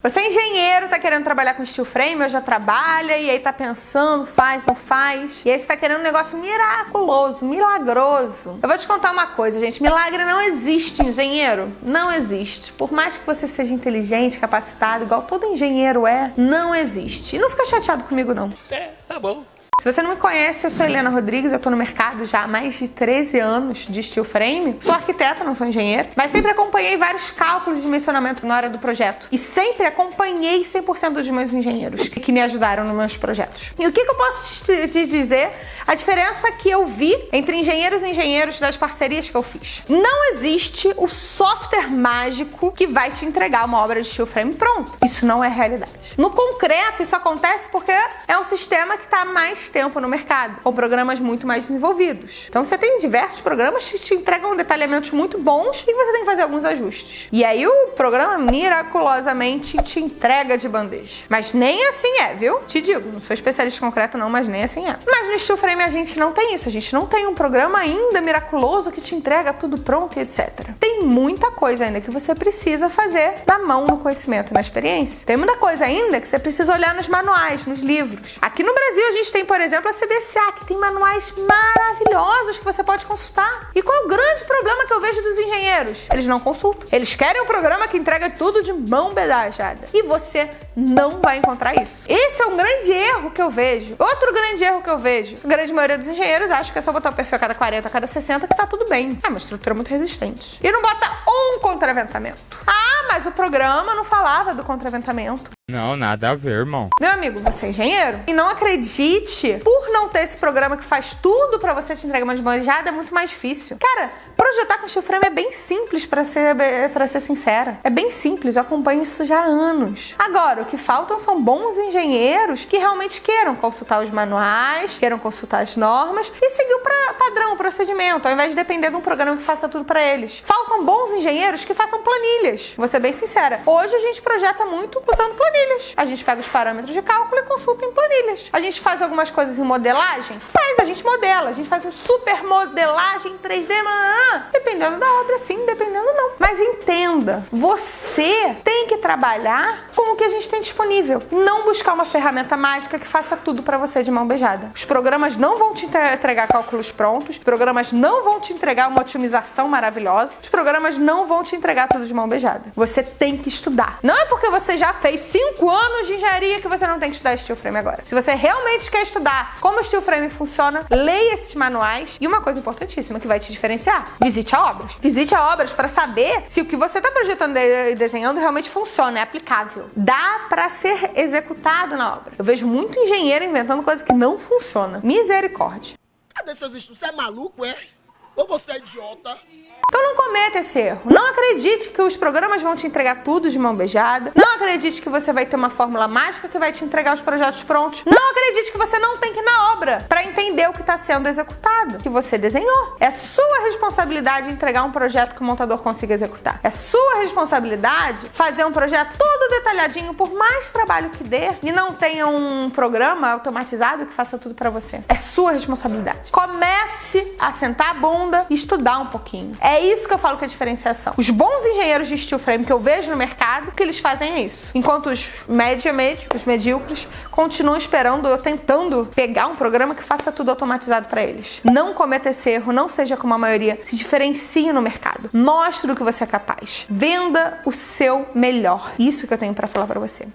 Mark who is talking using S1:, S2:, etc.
S1: Você é engenheiro, tá querendo trabalhar com steel frame, ou já trabalha, e aí tá pensando, faz, não faz. E aí você tá querendo um negócio miraculoso, milagroso. Eu vou te contar uma coisa, gente. Milagre não existe, engenheiro. Não existe. Por mais que você seja inteligente, capacitado, igual todo engenheiro é, não existe. E não fica chateado comigo, não.
S2: É, tá bom.
S1: Se você não me conhece, eu sou Helena Rodrigues, eu tô no mercado já há mais de 13 anos de steel frame. Sou arquiteta, não sou engenheira, mas sempre acompanhei vários cálculos de dimensionamento na hora do projeto. E sempre acompanhei 100% dos meus engenheiros que me ajudaram nos meus projetos. E o que, que eu posso te dizer? A diferença que eu vi entre engenheiros e engenheiros das parcerias que eu fiz. Não existe o software mágico que vai te entregar uma obra de steel frame pronta. Isso não é realidade. No concreto, isso acontece porque é um sistema que está mais tempo no mercado, com programas muito mais desenvolvidos. Então você tem diversos programas que te entregam detalhamentos muito bons e você tem que fazer alguns ajustes. E aí o programa miraculosamente te entrega de bandeja. Mas nem assim é, viu? Te digo, não sou especialista concreto não, mas nem assim é. Mas no Steel Frame a gente não tem isso, a gente não tem um programa ainda miraculoso que te entrega tudo pronto e etc. Tem muita coisa ainda que você precisa fazer na mão, no conhecimento, na experiência. Tem muita coisa ainda que você precisa olhar nos manuais, nos livros. Aqui no Brasil a gente tem, por por exemplo, a CDCA, que tem manuais maravilhosos que você pode consultar. E qual é o grande problema que eu vejo dos engenheiros? Eles não consultam. Eles querem um programa que entrega tudo de mão bedajada. E você não vai encontrar isso. Esse é um grande erro que eu vejo. Outro grande erro que eu vejo. A grande maioria dos engenheiros acha que é só botar o perfil a cada 40, a cada 60 que tá tudo bem. É uma estrutura muito resistente. E não bota um contraventamento. Ah, mas o programa não falava do contraventamento.
S2: Não, nada a ver, irmão.
S1: Meu amigo, você é engenheiro? E não acredite, por não ter esse programa que faz tudo para você te entregar uma desbanjada, é muito mais difícil. Cara, projetar com steel frame é bem simples, para ser, pra ser sincera. É bem simples, eu acompanho isso já há anos. Agora, o que faltam são bons engenheiros que realmente queiram consultar os manuais, queiram consultar as normas e seguir o pra, padrão, o procedimento, ao invés de depender de um programa que faça tudo para eles. Faltam bons engenheiros que façam planilhas. Vou ser bem sincera. Hoje a gente projeta muito usando planilhas planilhas. A gente pega os parâmetros de cálculo e consulta em planilhas. A gente faz algumas coisas em modelagem? Faz, a gente modela. A gente faz um super modelagem 3D, dependendo da obra, sim, dependendo não. Mas entenda, você tem que trabalhar com que a gente tem disponível. Não buscar uma ferramenta mágica que faça tudo para você de mão beijada. Os programas não vão te entregar cálculos prontos, os programas não vão te entregar uma otimização maravilhosa, os programas não vão te entregar tudo de mão beijada. Você tem que estudar. Não é porque você já fez cinco 5 anos de engenharia que você não tem que estudar steel frame agora. Se você realmente quer estudar como steel frame funciona, leia esses manuais. E uma coisa importantíssima que vai te diferenciar: visite a obras. Visite a obras para saber se o que você está projetando e desenhando realmente funciona, é aplicável. Dá para ser executado na obra. Eu vejo muito engenheiro inventando coisa que não funciona. Misericórdia.
S3: Cadê seus estudos? Você é maluco, é? Ou você é idiota?
S1: Então não cometa esse erro. Não acredite que os programas vão te entregar tudo de mão beijada. Não acredite que você vai ter uma fórmula mágica que vai te entregar os projetos prontos. Não acredite que você não tem que ir na obra para entender o que está sendo executado, que você desenhou. É sua responsabilidade entregar um projeto que o montador consiga executar. É sua responsabilidade fazer um projeto todo detalhadinho, por mais trabalho que dê, e não tenha um programa automatizado que faça tudo para você. É sua responsabilidade. Comece a sentar a bunda e estudar um pouquinho. É é isso que eu falo que é diferenciação. Os bons engenheiros de steel frame que eu vejo no mercado, que eles fazem é isso. Enquanto os média médio, os medíocres, continuam esperando ou tentando pegar um programa que faça tudo automatizado para eles. Não cometa esse erro, não seja como a maioria. Se diferencie no mercado. Mostre o que você é capaz. Venda o seu melhor. Isso que eu tenho para falar para você.